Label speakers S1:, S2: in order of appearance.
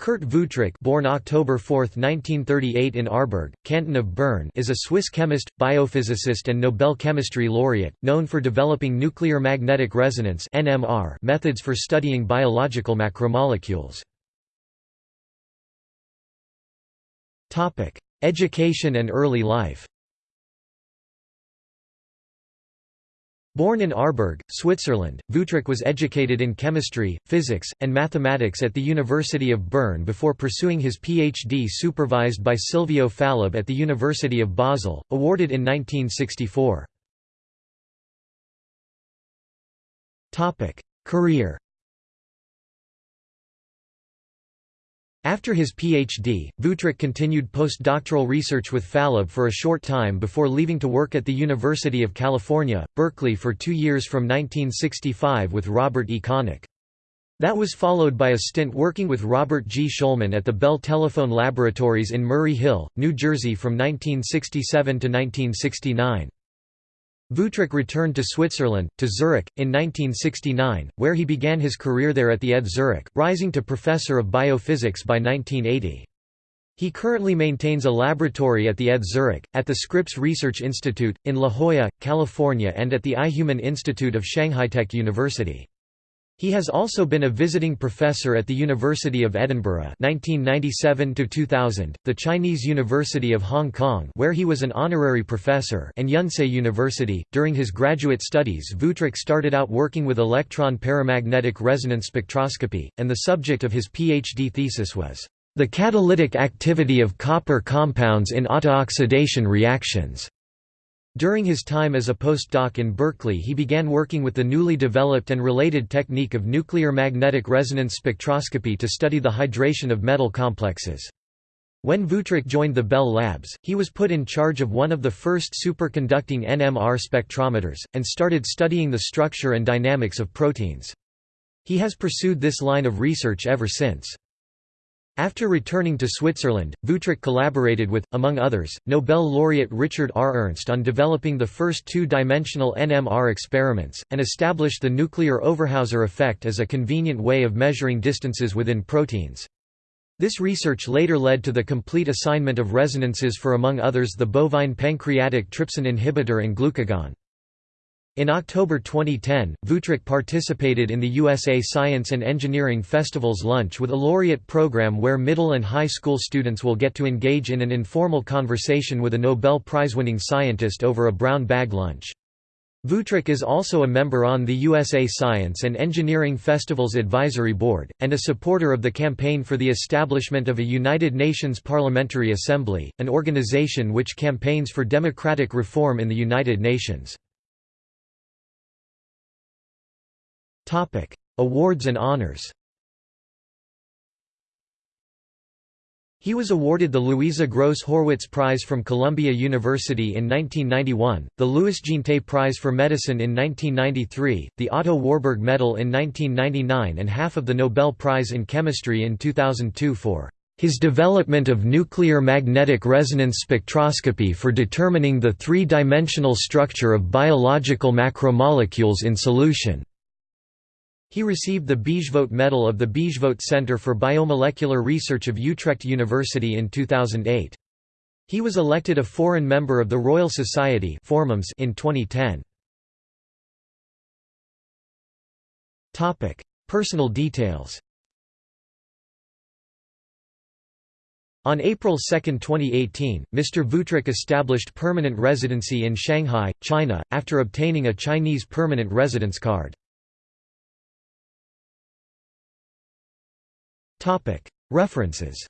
S1: Kurt Wuthrich born October 4, 1938 in Aarberg, canton of Bern is a Swiss chemist, biophysicist and Nobel Chemistry laureate, known for developing nuclear magnetic resonance methods for studying biological macromolecules. Education and early life Born in Aarberg, Switzerland, Wuthrich was educated in chemistry, physics, and mathematics at the University of Bern before pursuing his PhD supervised by Silvio Fallab at the University of Basel, awarded in 1964. Career After his PhD, Wuthrich continued postdoctoral research with Fallab for a short time before leaving to work at the University of California, Berkeley for two years from 1965 with Robert E. Connick. That was followed by a stint working with Robert G. Shulman at the Bell Telephone Laboratories in Murray Hill, New Jersey from 1967 to 1969. Wuthrich returned to Switzerland, to Zurich, in 1969, where he began his career there at the ETH Zurich, rising to professor of biophysics by 1980. He currently maintains a laboratory at the ETH Zurich, at the Scripps Research Institute, in La Jolla, California and at the iHuman Institute of Shanghai Tech University. He has also been a visiting professor at the University of Edinburgh 1997 2000, the Chinese University of Hong Kong where he was an honorary professor and Yonsei University. During his graduate studies Wuthrich started out working with electron paramagnetic resonance spectroscopy, and the subject of his PhD thesis was, "...the catalytic activity of copper compounds in autooxidation reactions." During his time as a postdoc in Berkeley he began working with the newly developed and related technique of nuclear magnetic resonance spectroscopy to study the hydration of metal complexes. When Wuthrich joined the Bell Labs, he was put in charge of one of the first superconducting NMR spectrometers, and started studying the structure and dynamics of proteins. He has pursued this line of research ever since. After returning to Switzerland, Wuthrich collaborated with, among others, Nobel laureate Richard R. Ernst on developing the first two-dimensional NMR experiments, and established the nuclear Overhauser effect as a convenient way of measuring distances within proteins. This research later led to the complete assignment of resonances for among others the bovine pancreatic trypsin inhibitor and glucagon. In October 2010, Wuthrich participated in the USA Science and Engineering Festival's Lunch with a Laureate program where middle and high school students will get to engage in an informal conversation with a Nobel Prize-winning scientist over a brown bag lunch. Wuthrich is also a member on the USA Science and Engineering Festival's Advisory Board, and a supporter of the campaign for the establishment of a United Nations Parliamentary Assembly, an organization which campaigns for democratic reform in the United Nations. Awards and honors He was awarded the Louisa Gross Horwitz Prize from Columbia University in 1991, the Louis Jeantet Prize for Medicine in 1993, the Otto Warburg Medal in 1999 and half of the Nobel Prize in Chemistry in 2002 for his development of nuclear magnetic resonance spectroscopy for determining the three-dimensional structure of biological macromolecules in solution. He received the Bijvoet Medal of the Bijvoet Center for Biomolecular Research of Utrecht University in 2008. He was elected a foreign member of the Royal Society in 2010. Personal details On April 2, 2018, Mr. Wuthrich established permanent residency in Shanghai, China, after obtaining a Chinese permanent residence card. References